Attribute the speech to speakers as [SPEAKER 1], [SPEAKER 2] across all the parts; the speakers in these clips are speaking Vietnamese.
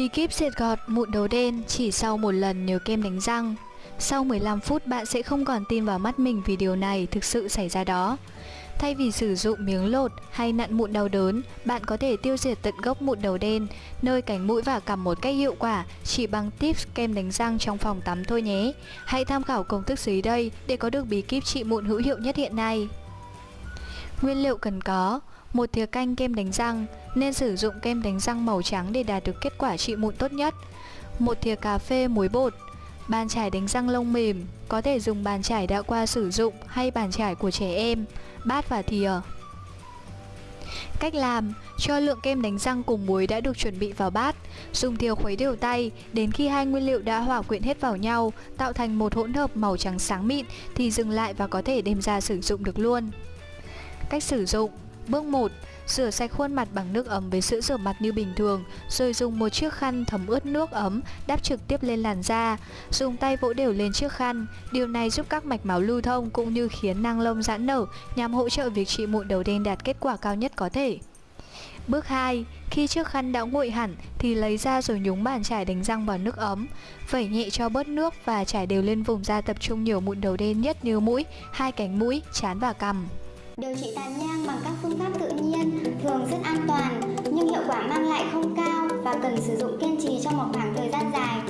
[SPEAKER 1] Bí kíp diệt gọt mụn đầu đen chỉ sau một lần nhớ kem đánh răng Sau 15 phút bạn sẽ không còn tin vào mắt mình vì điều này thực sự xảy ra đó Thay vì sử dụng miếng lột hay nặn mụn đau đớn, bạn có thể tiêu diệt tận gốc mụn đầu đen, nơi cánh mũi và cằm một cách hiệu quả chỉ bằng tips kem đánh răng trong phòng tắm thôi nhé. Hãy tham khảo công thức dưới đây để có được bí kíp trị mụn hữu hiệu nhất hiện nay. Nguyên liệu cần có một thìa canh kem đánh răng nên sử dụng kem đánh răng màu trắng để đạt được kết quả trị mụn tốt nhất. Một thìa cà phê muối bột, bàn chải đánh răng lông mềm, có thể dùng bàn chải đã qua sử dụng hay bàn chải của trẻ em, bát và thìa. Cách làm, cho lượng kem đánh răng cùng muối đã được chuẩn bị vào bát, dùng thìa khuấy đều tay đến khi hai nguyên liệu đã hòa quyện hết vào nhau, tạo thành một hỗn hợp màu trắng sáng mịn thì dừng lại và có thể đem ra sử dụng được luôn. Cách sử dụng Bước 1. Rửa sạch khuôn mặt bằng nước ấm với sữa rửa mặt như bình thường, rồi dùng một chiếc khăn thấm ướt nước ấm đắp trực tiếp lên làn da. Dùng tay vỗ đều lên chiếc khăn, điều này giúp các mạch máu lưu thông cũng như khiến năng lông giãn nở nhằm hỗ trợ việc trị mụn đầu đen đạt kết quả cao nhất có thể. Bước 2. Khi chiếc khăn đã nguội hẳn thì lấy ra rồi nhúng bàn chải đánh răng vào nước ấm. Vẩy nhẹ cho bớt nước và chải đều lên vùng da tập trung nhiều mụn đầu đen nhất như mũi, hai cánh mũi, trán và cằm.
[SPEAKER 2] Điều trị tàn nhang bằng các phương pháp tự nhiên thường rất an toàn nhưng hiệu quả mang lại không cao và cần sử dụng kiên trì trong một khoảng thời gian dài.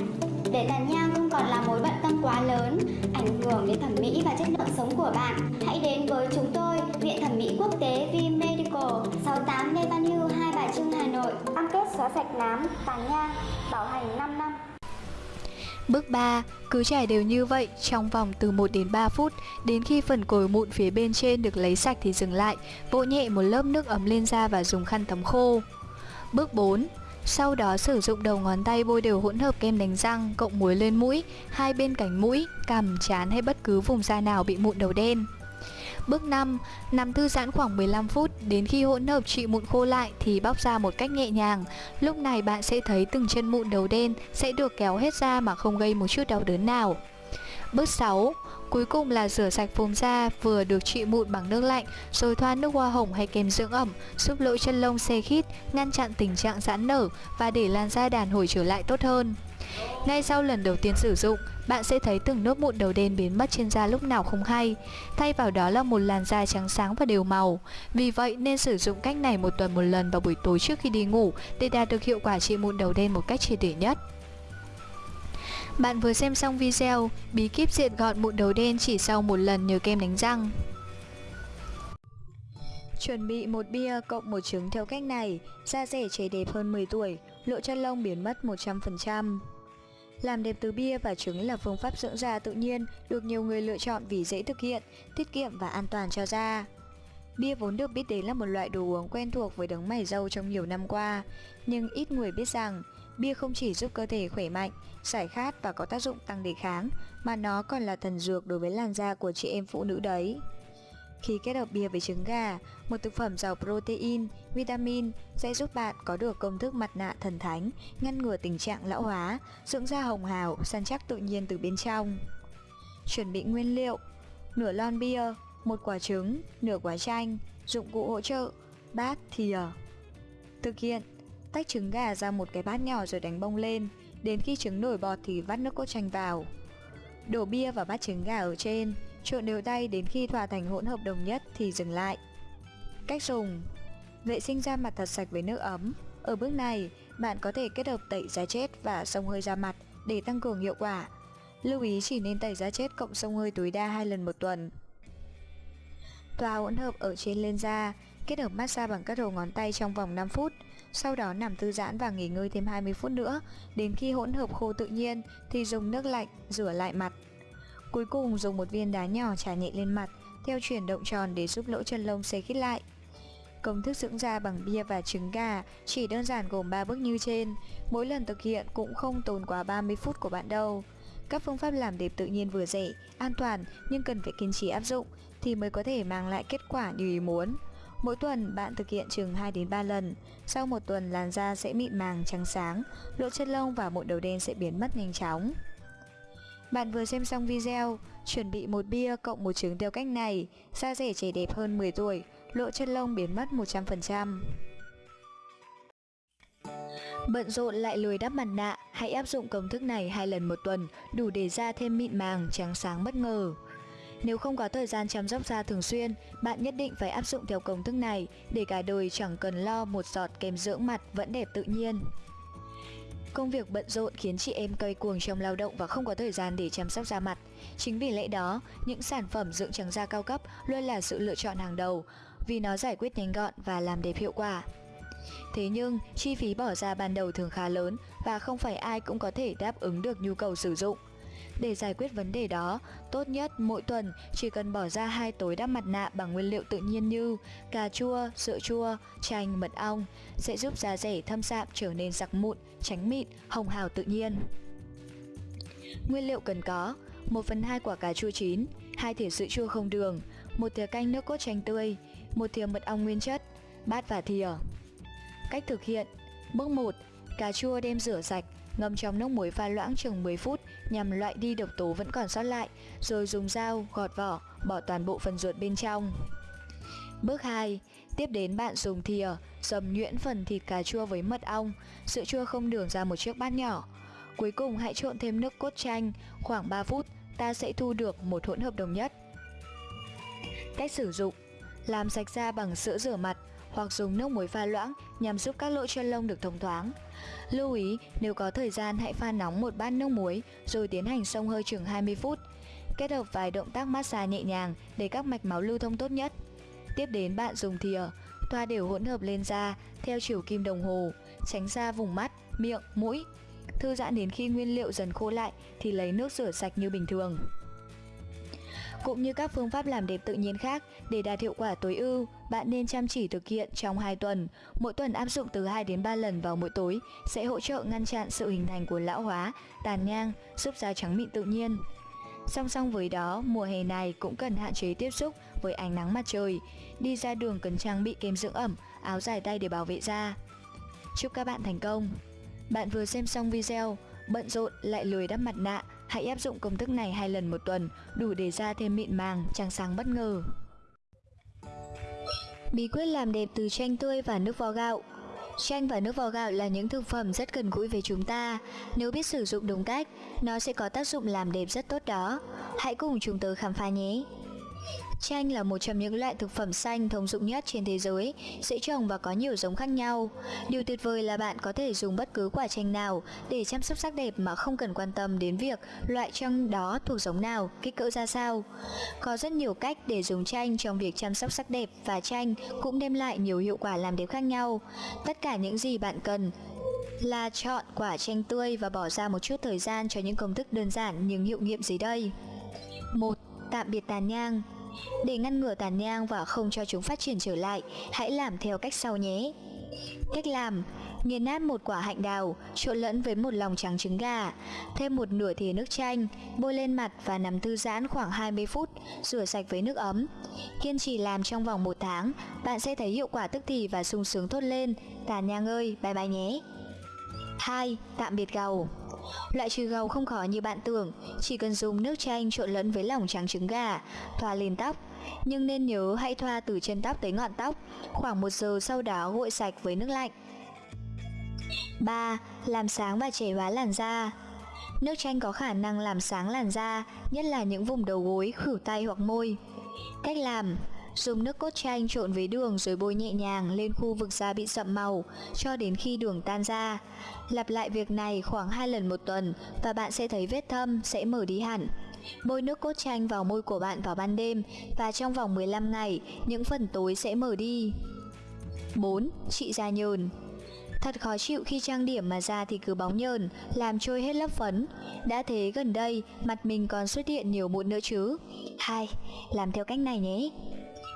[SPEAKER 2] Để tàn nhang không còn là mối bận tâm quá lớn, ảnh hưởng đến thẩm mỹ và chất lượng sống của bạn, hãy đến với chúng tôi, Viện Thẩm mỹ Quốc tế V Medical, 68 Lê Văn Hưu, Hai Bà Trưng, Hà Nội. Cam kết xóa sạch nám, tàn nhang, bảo hành 5 năm.
[SPEAKER 1] Bước 3. Cứ trải đều như vậy trong vòng từ 1 đến 3 phút Đến khi phần cồi mụn phía bên trên được lấy sạch thì dừng lại Vỗ nhẹ một lớp nước ấm lên da và dùng khăn tắm khô Bước 4. Sau đó sử dụng đầu ngón tay bôi đều hỗn hợp kem đánh răng cộng muối lên mũi, hai bên cánh mũi, cằm, trán hay bất cứ vùng da nào bị mụn đầu đen. Bước 5. Nằm thư giãn khoảng 15 phút, đến khi hỗn hợp trị mụn khô lại thì bóc ra một cách nhẹ nhàng. Lúc này bạn sẽ thấy từng chân mụn đầu đen sẽ được kéo hết ra mà không gây một chút đau đớn nào. Bước 6. Cuối cùng là rửa sạch vùng da vừa được trị mụn bằng nước lạnh rồi thoa nước hoa hồng hay kem dưỡng ẩm giúp lỗ chân lông xe khít, ngăn chặn tình trạng giãn nở và để làn da đàn hồi trở lại tốt hơn. Ngay sau lần đầu tiên sử dụng, bạn sẽ thấy từng nốt mụn đầu đen biến mất trên da lúc nào không hay. Thay vào đó là một làn da trắng sáng và đều màu. Vì vậy nên sử dụng cách này một tuần một lần vào buổi tối trước khi đi ngủ để đạt được hiệu quả trị mụn đầu đen một cách triệt để nhất. Bạn vừa xem xong video bí kíp diệt gọn mụn đầu đen chỉ sau một lần nhờ kem đánh răng. Chuẩn bị một bia cộng một trứng theo cách này, da rẻ trẻ đẹp hơn 10 tuổi, lộ chân lông biến mất 100%. Làm đẹp từ bia và trứng là phương pháp dưỡng da tự nhiên được nhiều người lựa chọn vì dễ thực hiện, tiết kiệm và an toàn cho da. Bia vốn được biết đến là một loại đồ uống quen thuộc với đấng mày râu trong nhiều năm qua, nhưng ít người biết rằng bia không chỉ giúp cơ thể khỏe mạnh, giải khát và có tác dụng tăng đề kháng, mà nó còn là thần dược đối với làn da của chị em phụ nữ đấy. Khi kết hợp bia với trứng gà, một thực phẩm giàu protein, vitamin sẽ giúp bạn có được công thức mặt nạ thần thánh, ngăn ngừa tình trạng lão hóa, dưỡng da hồng hào, săn chắc tự nhiên từ bên trong. Chuẩn bị nguyên liệu Nửa lon bia, một quả trứng, nửa quả chanh, dụng cụ hỗ trợ, bát, thìa Thực hiện Tách trứng gà ra một cái bát nhỏ rồi đánh bông lên Đến khi trứng nổi bọt thì vắt nước cốt chanh vào Đổ bia vào bát trứng gà ở trên Trộn đều tay đến khi hòa thành hỗn hợp đồng nhất thì dừng lại. Cách dùng Vệ sinh da mặt thật sạch với nước ấm. Ở bước này, bạn có thể kết hợp tẩy da chết và xông hơi da mặt để tăng cường hiệu quả. Lưu ý chỉ nên tẩy da chết cộng xông hơi tối đa 2 lần một tuần. Thoa hỗn hợp ở trên lên da, kết hợp massage bằng các đầu ngón tay trong vòng 5 phút, sau đó nằm thư giãn và nghỉ ngơi thêm 20 phút nữa. Đến khi hỗn hợp khô tự nhiên thì dùng nước lạnh rửa lại mặt. Cuối cùng dùng một viên đá nhỏ trà nhẹ lên mặt theo chuyển động tròn để giúp lỗ chân lông xây khít lại. Công thức dưỡng da bằng bia và trứng gà chỉ đơn giản gồm 3 bước như trên, mỗi lần thực hiện cũng không tốn quá 30 phút của bạn đâu. Các phương pháp làm đẹp tự nhiên vừa rẻ, an toàn nhưng cần phải kiên trì áp dụng thì mới có thể mang lại kết quả như ý muốn. Mỗi tuần bạn thực hiện chừng 2 đến 3 lần, sau một tuần làn da sẽ mịn màng trắng sáng, lỗ chân lông và mụn đầu đen sẽ biến mất nhanh chóng. Bạn vừa xem xong video, chuẩn bị một bia cộng một trứng theo cách này, da rẻ trẻ đẹp hơn 10 tuổi, lộ chân lông biến mất 100%. Bận rộn lại lười đắp mặt nạ, hãy áp dụng công thức này hai lần một tuần, đủ để da thêm mịn màng, trắng sáng bất ngờ. Nếu không có thời gian chăm sóc da thường xuyên, bạn nhất định phải áp dụng theo công thức này để cả đời chẳng cần lo một giọt kem dưỡng mặt vẫn đẹp tự nhiên. Công việc bận rộn khiến chị em cay cuồng trong lao động và không có thời gian để chăm sóc da mặt. Chính vì lẽ đó, những sản phẩm dưỡng trắng da cao cấp luôn là sự lựa chọn hàng đầu vì nó giải quyết nhanh gọn và làm đẹp hiệu quả. Thế nhưng, chi phí bỏ ra ban đầu thường khá lớn và không phải ai cũng có thể đáp ứng được nhu cầu sử dụng. Để giải quyết vấn đề đó, tốt nhất mỗi tuần chỉ cần bỏ ra hai tối đắp mặt nạ bằng nguyên liệu tự nhiên như cà chua, sữa chua, chanh, mật ong sẽ giúp da rẻ thâm sạm trở nên giặc mụn, tránh mịn, hồng hào tự nhiên. Nguyên liệu cần có 1 phần 2 quả cà chua chín, 2 thìa sữa chua không đường, một thìa canh nước cốt chanh tươi, một thìa mật ong nguyên chất, bát và thìa. Cách thực hiện Bước 1. Cà chua đem rửa sạch, ngâm trong nước muối pha loãng chừng 10 phút nhằm loại đi độc tố vẫn còn sót lại, rồi dùng dao gọt vỏ, bỏ toàn bộ phần ruột bên trong. Bước 2. Tiếp đến bạn dùng thìa, dầm nhuyễn phần thịt cà chua với mật ong, sữa chua không đường ra một chiếc bát nhỏ. Cuối cùng hãy trộn thêm nước cốt chanh, khoảng 3 phút, ta sẽ thu được một hỗn hợp đồng nhất. Cách sử dụng Làm sạch da bằng sữa rửa mặt hoặc dùng nước muối pha loãng nhằm giúp các lỗ chân lông được thông thoáng. Lưu ý, nếu có thời gian hãy pha nóng một bát nước muối rồi tiến hành xông hơi chừng 20 phút. Kết hợp vài động tác massage nhẹ nhàng để các mạch máu lưu thông tốt nhất. Tiếp đến bạn dùng thìa, thoa đều hỗn hợp lên da theo chiều kim đồng hồ, tránh xa vùng mắt, miệng, mũi. Thư giãn đến khi nguyên liệu dần khô lại thì lấy nước rửa sạch như bình thường. Cũng như các phương pháp làm đẹp tự nhiên khác, để đạt hiệu quả tối ưu, bạn nên chăm chỉ thực hiện trong 2 tuần. Mỗi tuần áp dụng từ 2 đến 3 lần vào mỗi tối sẽ hỗ trợ ngăn chặn sự hình thành của lão hóa, tàn nhang, giúp da trắng mịn tự nhiên. Song song với đó, mùa hè này cũng cần hạn chế tiếp xúc với ánh nắng mặt trời. Đi ra đường cần trang bị kem dưỡng ẩm, áo dài tay để bảo vệ da. Chúc các bạn thành công! Bạn vừa xem xong video, bận rộn lại lười đắp mặt nạ, hãy áp dụng công thức này hai lần một tuần, đủ để da thêm mịn màng, trắng sáng bất ngờ. Bí quyết làm đẹp từ chanh tươi và nước vo gạo Chanh và nước vo gạo là những thực phẩm rất gần gũi với chúng ta. Nếu biết sử dụng đúng cách, nó sẽ có tác dụng làm đẹp rất tốt đó. Hãy cùng chúng tôi khám phá nhé! Chanh là một trong những loại thực phẩm xanh thông dụng nhất trên thế giới, dễ trồng và có nhiều giống khác nhau. Điều tuyệt vời là bạn có thể dùng bất cứ quả chanh nào để chăm sóc sắc đẹp mà không cần quan tâm đến việc loại chanh đó thuộc giống nào, kích cỡ ra sao. Có rất nhiều cách để dùng chanh trong việc chăm sóc sắc đẹp và chanh cũng đem lại nhiều hiệu quả làm đẹp khác nhau. Tất cả những gì bạn cần là chọn quả chanh tươi và bỏ ra một chút thời gian cho những công thức đơn giản nhưng hiệu nghiệm dưới đây. 1. Tạm biệt tàn nhang để ngăn ngừa tàn nhang và không cho chúng phát triển trở lại, hãy làm theo cách sau nhé. Cách làm Nghiền nát một quả hạnh đào, trộn lẫn với một lòng trắng trứng gà, thêm một nửa thìa nước chanh, bôi lên mặt và nằm thư giãn khoảng 20 phút, rửa sạch với nước ấm. Kiên trì làm trong vòng một tháng, bạn sẽ thấy hiệu quả tức thì và sung sướng thốt lên. Tàn nhang ơi, bye bye nhé! Thai, Tạm biệt gầu Loại trừ gầu không khó như bạn tưởng, chỉ cần dùng nước chanh trộn lẫn với lòng trắng trứng gà, thoa lên tóc. Nhưng nên nhớ hãy thoa từ chân tóc tới ngọn tóc, khoảng một giờ sau đó gội sạch với nước lạnh. 3. Làm sáng và trẻ hóa làn da Nước chanh có khả năng làm sáng làn da, nhất là những vùng đầu gối, khử tay hoặc môi. Cách làm Dùng nước cốt chanh trộn với đường rồi bôi nhẹ nhàng lên khu vực da bị sậm màu cho đến khi đường tan ra. Lặp lại việc này khoảng 2 lần một tuần và bạn sẽ thấy vết thâm sẽ mở đi hẳn. Bôi nước cốt chanh vào môi của bạn vào ban đêm và trong vòng 15 ngày, những phần tối sẽ mở đi. 4. Trị da nhờn Thật khó chịu khi trang điểm mà da thì cứ bóng nhờn, làm trôi hết lớp phấn. Đã thế gần đây, mặt mình còn xuất hiện nhiều mụn nữa chứ. hai Làm theo cách này nhé.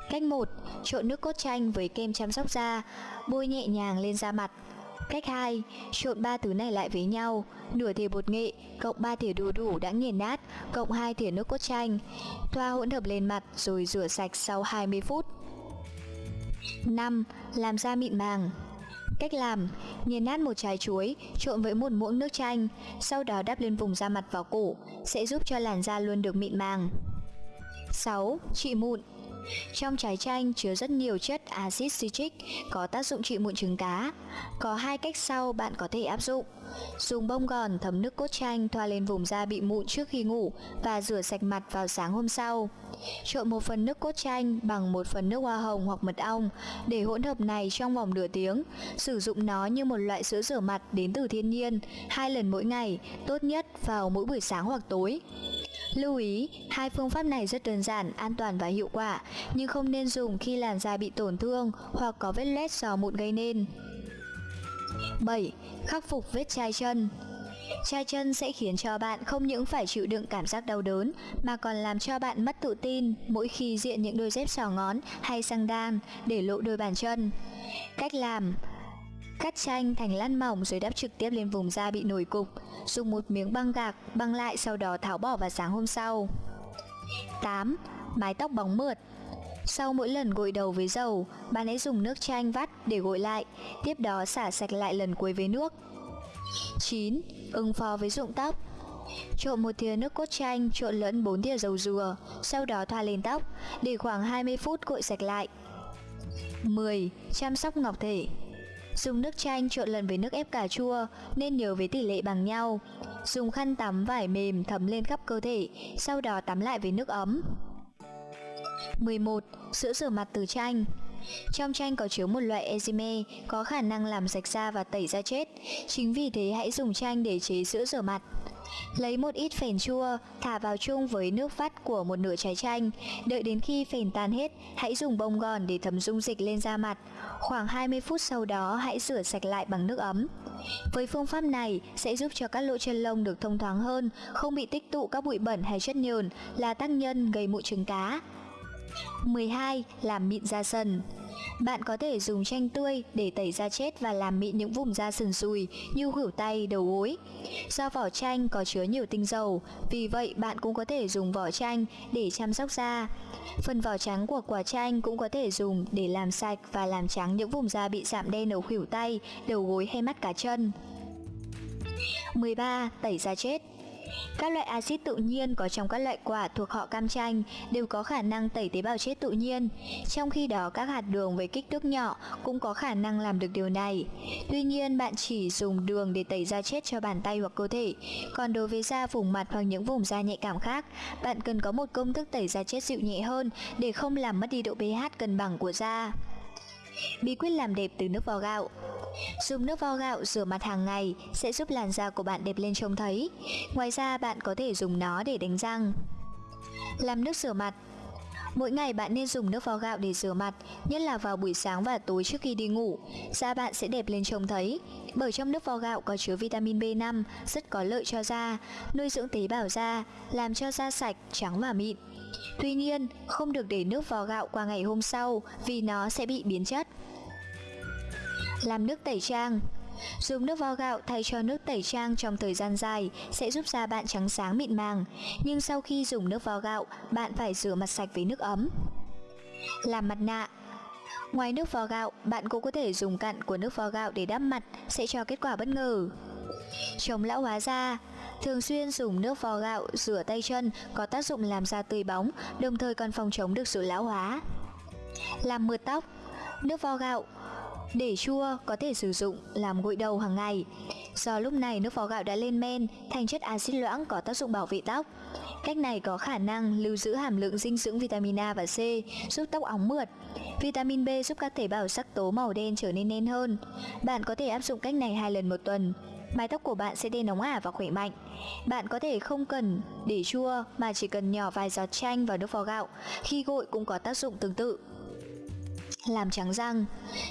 [SPEAKER 1] Cách 1. Trộn nước cốt chanh với kem chăm sóc da, bôi nhẹ nhàng lên da mặt. Cách 2. Trộn ba thứ này lại với nhau, nửa thìa bột nghệ cộng 3 thìa đu đủ đã nghiền nát cộng 2 thìa nước cốt chanh. Thoa hỗn hợp lên mặt rồi rửa sạch sau 20 phút. 5. Làm da mịn màng Cách làm, nghiền nát một trái chuối, trộn với một muỗng nước chanh, sau đó đắp lên vùng da mặt vào cổ, sẽ giúp cho làn da luôn được mịn màng. 6. Trị mụn trong trái chanh chứa rất nhiều chất axit citric có tác dụng trị mụn trứng cá. Có hai cách sau bạn có thể áp dụng. Dùng bông gòn thấm nước cốt chanh thoa lên vùng da bị mụn trước khi ngủ và rửa sạch mặt vào sáng hôm sau. Trộn một phần nước cốt chanh bằng một phần nước hoa hồng hoặc mật ong để hỗn hợp này trong vòng nửa tiếng. Sử dụng nó như một loại sữa rửa mặt đến từ thiên nhiên, hai lần mỗi ngày, tốt nhất vào mỗi buổi sáng hoặc tối. Lưu ý, hai phương pháp này rất đơn giản, an toàn và hiệu quả, nhưng không nên dùng khi làn da bị tổn thương hoặc có vết lét do mụn gây nên. 7. Khắc phục vết chai chân Chai chân sẽ khiến cho bạn không những phải chịu đựng cảm giác đau đớn mà còn làm cho bạn mất tự tin mỗi khi diện những đôi dép sò ngón hay sang đan để lộ đôi bàn chân. Cách làm Cắt chanh thành lát mỏng rồi đắp trực tiếp lên vùng da bị nổi cục Dùng một miếng băng gạc băng lại sau đó tháo bỏ vào sáng hôm sau 8. Mái tóc bóng mượt sau mỗi lần gội đầu với dầu, bạn hãy dùng nước chanh vắt để gội lại, tiếp đó xả sạch lại lần cuối với nước. 9. Ứng phó với rụng tóc Trộn một thìa nước cốt chanh trộn lẫn 4 thìa dầu dừa, sau đó thoa lên tóc, để khoảng 20 phút gội sạch lại. 10. Chăm sóc ngọc thể Dùng nước chanh trộn lần với nước ép cà chua nên nhớ với tỷ lệ bằng nhau. Dùng khăn tắm vải mềm thấm lên khắp cơ thể, sau đó tắm lại với nước ấm. 11. Sữa rửa mặt từ chanh trong chanh có chứa một loại enzyme có khả năng làm sạch da và tẩy da chết. Chính vì thế hãy dùng chanh để chế sữa rửa mặt. Lấy một ít phèn chua, thả vào chung với nước vắt của một nửa trái chanh. Đợi đến khi phèn tan hết, hãy dùng bông gòn để thấm dung dịch lên da mặt. Khoảng 20 phút sau đó hãy rửa sạch lại bằng nước ấm. Với phương pháp này sẽ giúp cho các lỗ chân lông được thông thoáng hơn, không bị tích tụ các bụi bẩn hay chất nhờn là tác nhân gây mụn trứng cá. 12. Làm mịn da sần bạn có thể dùng chanh tươi để tẩy da chết và làm mịn những vùng da sần sùi như khuỷu tay, đầu gối. Do vỏ chanh có chứa nhiều tinh dầu, vì vậy bạn cũng có thể dùng vỏ chanh để chăm sóc da. Phần vỏ trắng của quả chanh cũng có thể dùng để làm sạch và làm trắng những vùng da bị sạm đen ở khuỷu tay, đầu gối hay mắt cá chân. 13. Tẩy da chết các loại axit tự nhiên có trong các loại quả thuộc họ cam chanh đều có khả năng tẩy tế bào chết tự nhiên, trong khi đó các hạt đường với kích thước nhỏ cũng có khả năng làm được điều này. Tuy nhiên, bạn chỉ dùng đường để tẩy da chết cho bàn tay hoặc cơ thể, còn đối với da vùng mặt hoặc những vùng da nhạy cảm khác, bạn cần có một công thức tẩy da chết dịu nhẹ hơn để không làm mất đi độ pH cân bằng của da. Bí quyết làm đẹp từ nước vo gạo Dùng nước vo gạo rửa mặt hàng ngày sẽ giúp làn da của bạn đẹp lên trông thấy. Ngoài ra bạn có thể dùng nó để đánh răng. Làm nước rửa mặt Mỗi ngày bạn nên dùng nước vo gạo để rửa mặt, nhất là vào buổi sáng và tối trước khi đi ngủ. Da bạn sẽ đẹp lên trông thấy. Bởi trong nước vo gạo có chứa vitamin B5 rất có lợi cho da, nuôi dưỡng tế bào da, làm cho da sạch, trắng và mịn. Tuy nhiên, không được để nước vo gạo qua ngày hôm sau vì nó sẽ bị biến chất. Làm nước tẩy trang Dùng nước vo gạo thay cho nước tẩy trang trong thời gian dài sẽ giúp da bạn trắng sáng mịn màng, nhưng sau khi dùng nước vo gạo, bạn phải rửa mặt sạch với nước ấm. Làm mặt nạ Ngoài nước vo gạo, bạn cũng có thể dùng cặn của nước vo gạo để đắp mặt sẽ cho kết quả bất ngờ. Chống lão hóa da Thường xuyên dùng nước vo gạo rửa tay chân có tác dụng làm da tươi bóng, đồng thời còn phòng chống được sự lão hóa. Làm mượt tóc Nước vo gạo để chua có thể sử dụng làm gội đầu hàng ngày. Do lúc này nước vo gạo đã lên men thành chất axit loãng có tác dụng bảo vệ tóc. Cách này có khả năng lưu giữ hàm lượng dinh dưỡng vitamin A và C, giúp tóc óng mượt. Vitamin B giúp các tế bào sắc tố màu đen trở nên đen hơn. Bạn có thể áp dụng cách này hai lần một tuần. Mái tóc của bạn sẽ đen nóng ả và khỏe mạnh. Bạn có thể không cần để chua mà chỉ cần nhỏ vài giọt chanh vào nước vo gạo. Khi gội cũng có tác dụng tương tự làm trắng răng.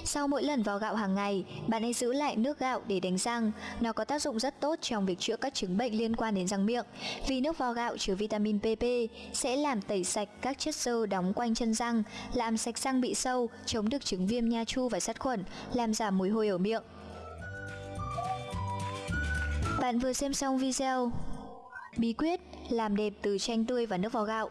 [SPEAKER 1] Sau mỗi lần vào gạo hàng ngày, bạn hãy giữ lại nước gạo để đánh răng. Nó có tác dụng rất tốt trong việc chữa các chứng bệnh liên quan đến răng miệng. Vì nước vo gạo chứa vitamin PP sẽ làm tẩy sạch các chất xơ đóng quanh chân răng, làm sạch răng bị sâu, chống được chứng viêm nha chu và sát khuẩn, làm giảm mùi hôi ở miệng. Bạn vừa xem xong video Bí quyết làm đẹp từ chanh tươi và nước vo gạo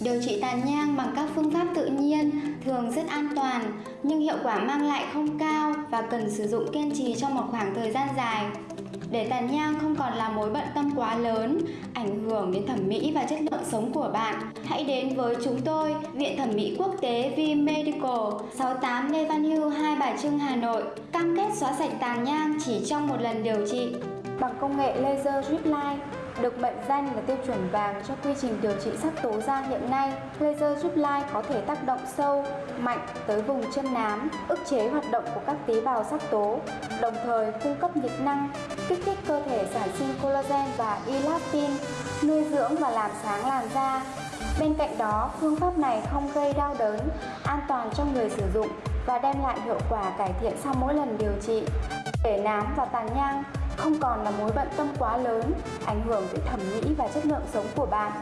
[SPEAKER 2] Điều trị tàn nhang bằng các phương pháp tự nhiên thường rất an toàn nhưng hiệu quả mang lại không cao và cần sử dụng kiên trì trong một khoảng thời gian dài.
[SPEAKER 3] để tàn nhang không còn là mối bận tâm quá lớn, ảnh hưởng đến thẩm mỹ và chất lượng sống của bạn. Hãy đến với chúng tôi, Viện Thẩm mỹ Quốc tế V Medical, 68 Lê Văn Hưu, Hai Bà Trưng, Hà Nội. Cam kết xóa sạch tàn nhang chỉ trong một lần điều trị.
[SPEAKER 2] Bằng công nghệ laser drip line, được mệnh danh là tiêu chuẩn vàng cho quy trình điều trị sắc tố da hiện nay. Laser giúp lai có thể tác động sâu, mạnh tới vùng chân nám, ức chế hoạt động của các tế bào sắc tố, đồng thời cung cấp nhiệt năng, kích thích cơ thể sản sinh collagen và elastin, nuôi dưỡng và làm sáng làn da. Bên cạnh đó, phương pháp này không gây đau đớn, an toàn cho người sử dụng và đem lại hiệu quả cải thiện sau mỗi lần điều trị. Để nám và tàn nhang không còn là mối bận tâm quá lớn, ảnh hưởng tới thẩm mỹ và chất lượng sống của bạn.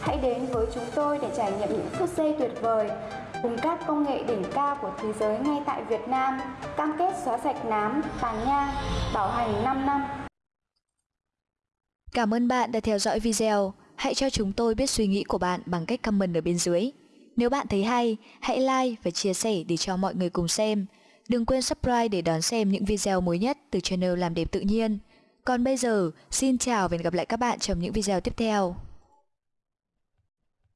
[SPEAKER 2] Hãy đến với chúng tôi để trải nghiệm những phút giây tuyệt vời cùng các công nghệ đỉnh cao của thế giới ngay tại Việt Nam, cam kết xóa sạch nám, tàn nhang, bảo hành 5 năm.
[SPEAKER 1] Cảm ơn bạn đã theo dõi video. Hãy cho chúng tôi biết suy nghĩ của bạn bằng cách comment ở bên dưới. Nếu bạn thấy hay, hãy like và chia sẻ để cho mọi người cùng xem. Đừng quên subscribe để đón xem những video mới nhất từ channel Làm Đẹp Tự Nhiên. Còn bây giờ, xin chào và hẹn gặp lại các bạn trong những video tiếp theo.